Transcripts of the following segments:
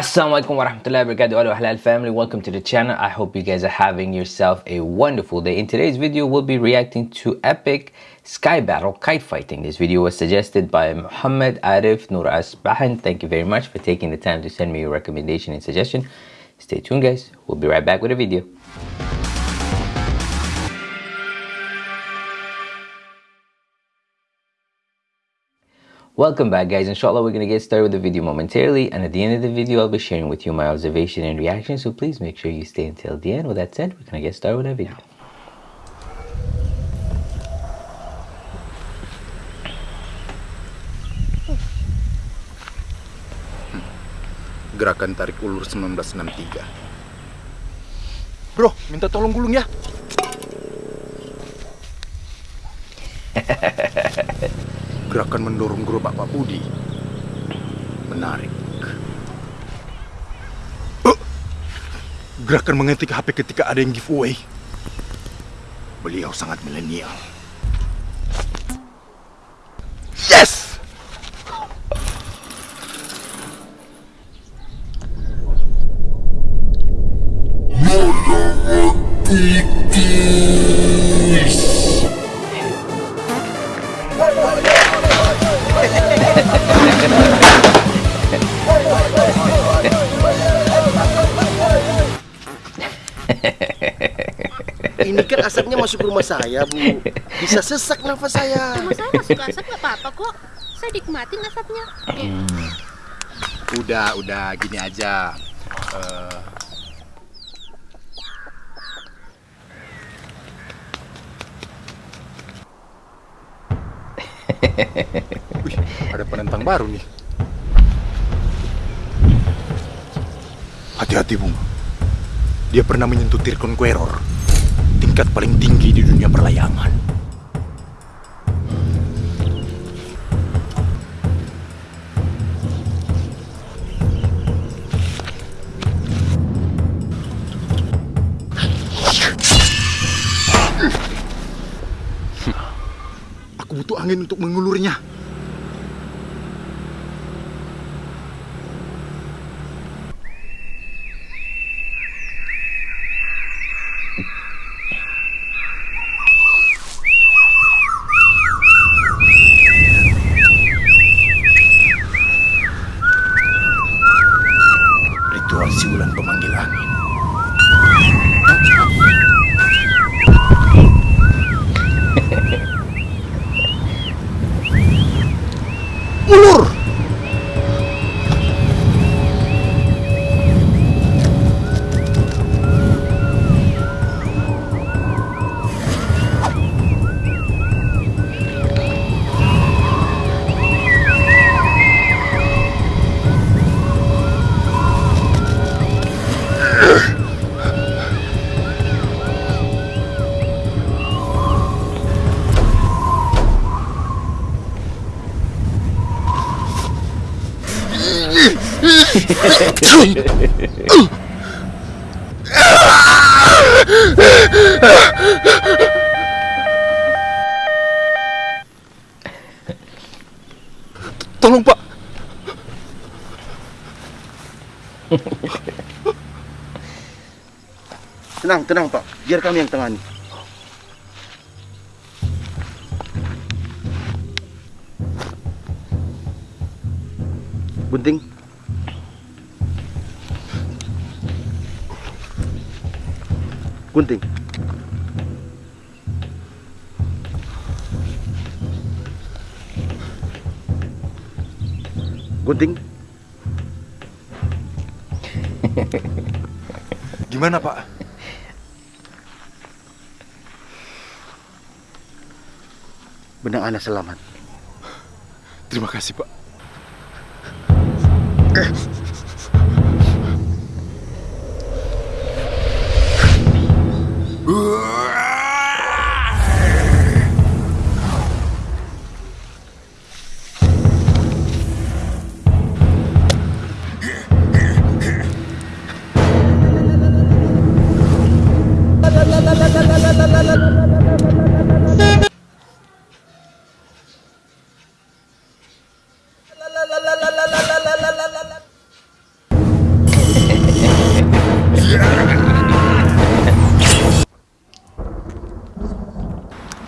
Assalamualaikum warahmatullahi wabarakatuh Halal family. Welcome to the channel. I hope you guys are having yourself a wonderful day. In today's video we'll be reacting to epic sky battle kite fighting. This video was suggested by Muhammad Arif Nur Asbahan. Thank you very much for taking the time to send me your recommendation and suggestion. Stay tuned guys. We'll be right back with a video Welcome back guys, inshallah we're going to get started with the video momentarily and at the end of the video I'll be sharing with you my observation and reaction so please make sure you stay until the end. With that said, we're going to get started with the video. Gerakan tarik ulur 1963 Bro, minta tolong gulung ya Gerakan mendorong gerobak Pak Budi. Menarik. Eh, Gerakan mengetik HP ketika ada yang giveaway. Beliau sangat milenial. Yes! Asapnya masuk ke rumah saya, Bu. Bisa sesak nafas saya. Rumah saya masuk asap nggak apa-apa kok. Saya nikmatin asapnya. Eh, Udah, udah gini aja Eh, Wih, ada penentang baru nih. Hati-hati, Bung. Dia pernah menyentuh Tirkon Queror, tingkat paling tinggi di dunia perlayangan. Aku butuh angin untuk mengulurnya. Ulur! Tolong pak Tenang, tenang, Pak. Biar kami yang tangani. Bunting. Gunting. Gunting. Gimana pak? Benang Ana selamat. Terima kasih pak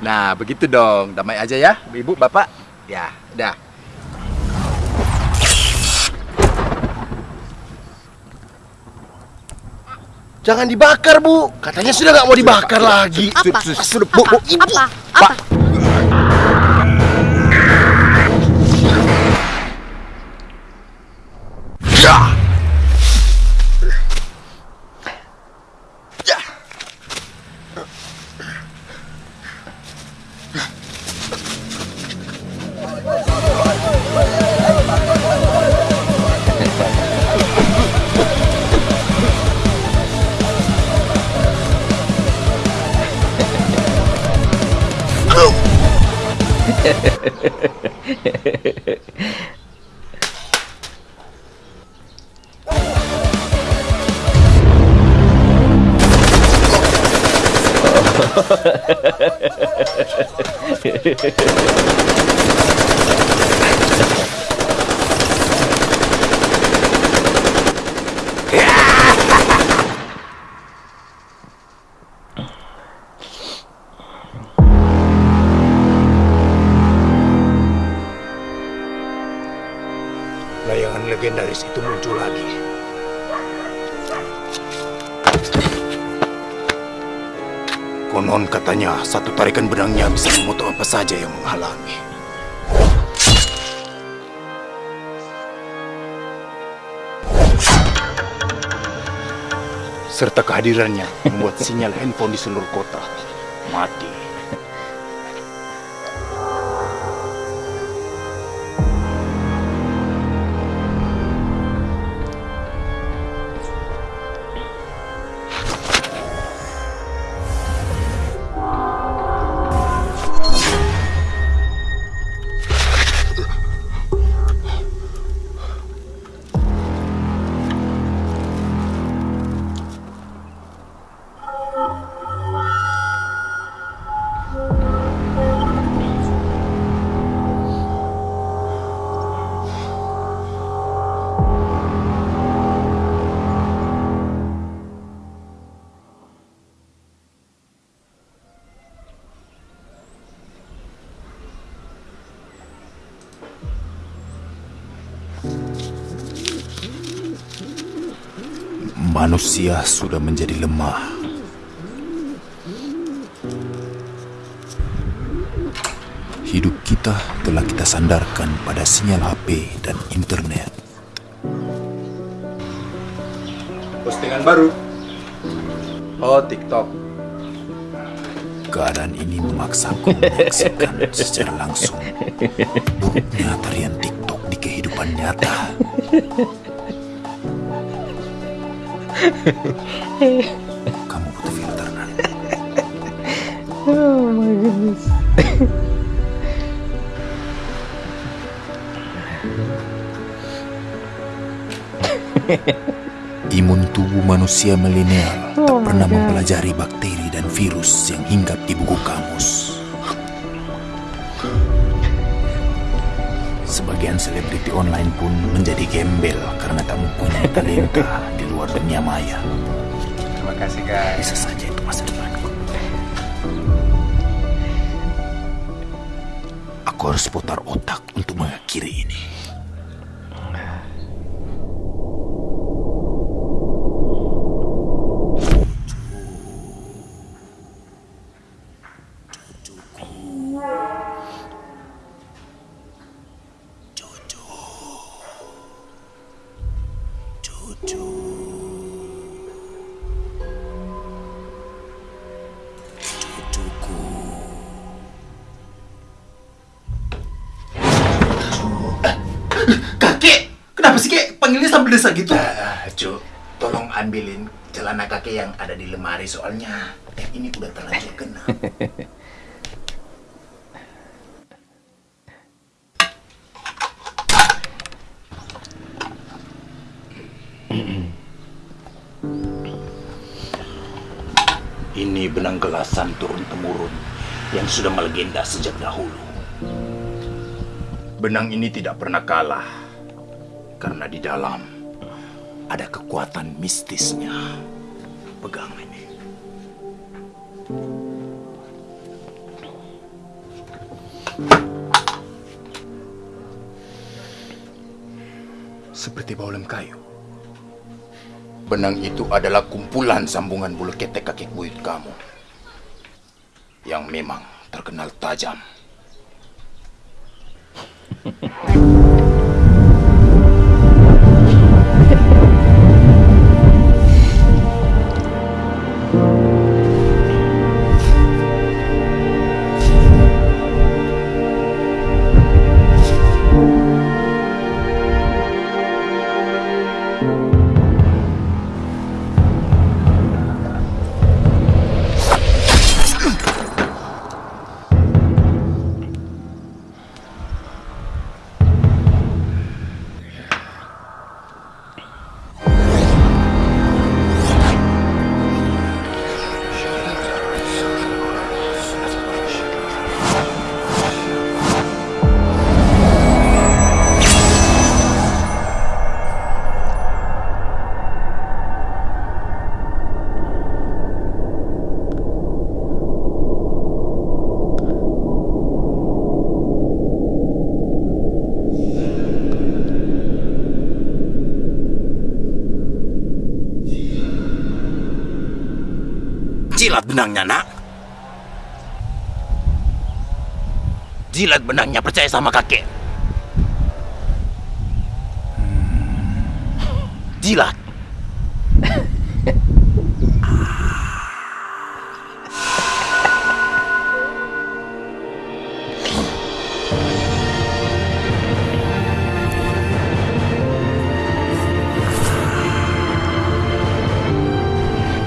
Nah, begitu dong. Damai aja ya, ibu, bapak. Ya, dah. Jangan dibakar, Bu. Katanya sudah nggak mau dibakar lagi. Apa? Sudah, sudah, Bu, Apa? Bu. Ibu. Apa? Apa? Ya. Ya. Layangan legendaris itu muncul lagi. Konon katanya satu tarikan benangnya bisa memotong apa saja yang menghalangi. Serta kehadirannya membuat sinyal handphone di seluruh kota mati. Manusia sudah menjadi lemah. Hidup kita telah kita sandarkan pada sinyal HP dan internet. Postingan baru. Oh, TikTok. Keadaan ini memaksaku menyaksikan secara langsung buruknya tarian TikTok di kehidupan nyata. Kamu butuh filter, Nan. Imun tubuh manusia milenial tak pernah mempelajari bakteri dan virus yang hinggap di buku kamus. Sebagian selebriti online pun menjadi gembel karena tak mempunyai talenta di luar dunia maya. Terima kasih guys. Bisa saja itu masa depanku. Aku harus putar otak untuk mengakhiri ini. Desa gitu? Ah, Cuk, tolong ambilin celana kakek yang ada di lemari soalnya yang ini udah terlanjur kena. Ini benang gelasan turun-temurun yang sudah melegenda sejak dahulu. Benang ini tidak pernah kalah karena di dalam ada kekuatan mistisnya. Pegang ini. Seperti bau lem kayu. Benang itu adalah kumpulan sambungan bulu ketek kaki buyut kamu. Yang memang terkenal tajam. benangnya, nak. Jilat benangnya, percaya sama kakek. Jilat.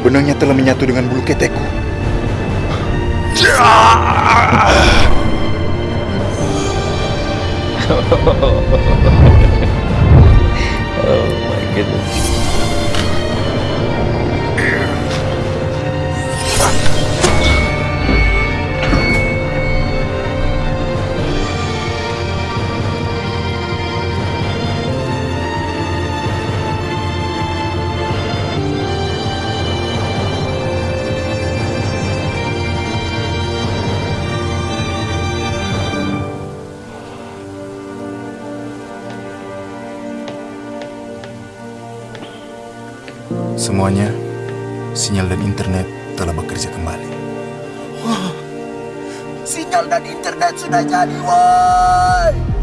Benangnya telah menyatu dengan bulu ketekku. Oh, Semuanya, sinyal dan internet telah bekerja kembali. Sinyal dan internet sudah jadi, woi.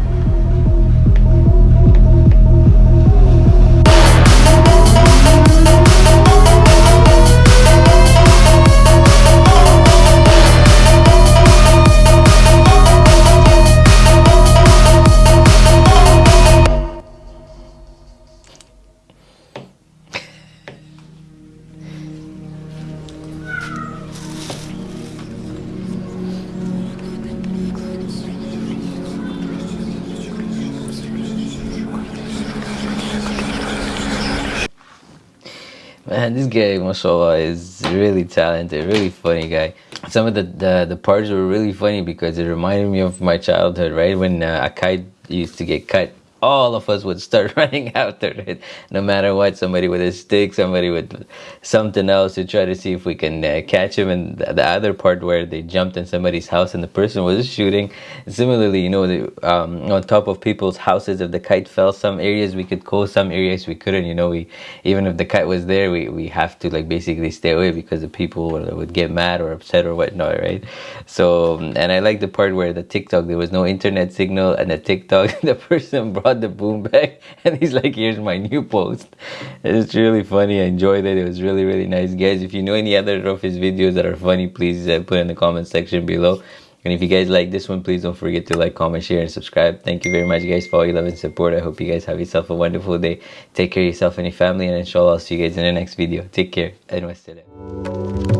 Man, this guy, mashallah, is really talented, really funny guy. Some of the, the, the parts were really funny because it reminded me of my childhood, right? When uh, a kite used to get cut, all of us would start running after it, no matter what. Somebody with a stick, somebody with something else to try to see if we can uh, catch him. And the, the other part where they jumped in somebody's house and the person was shooting. Similarly, you know, the, um, on top of people's houses, if the kite fell, some areas we could go, some areas we couldn't. You know, we even if the kite was there, we, we have to like basically stay away because the people would, would get mad or upset or whatnot, right? So, and I like the part where the TikTok there was no internet signal and the TikTok the person brought the boom back and he's like, "Here's my new post." It's really funny. I enjoyed it. It was really really nice, guys. If you know any other of his videos that are funny, please uh, put in the comment section below. And if you guys like this one, please don't forget to like, comment, share, and subscribe. Thank you very much, guys, for all your love and support. I hope you guys have yourself a wonderful day. Take care of yourself and your family, and inshallah, I'll see you guys in the next video. Take care. And.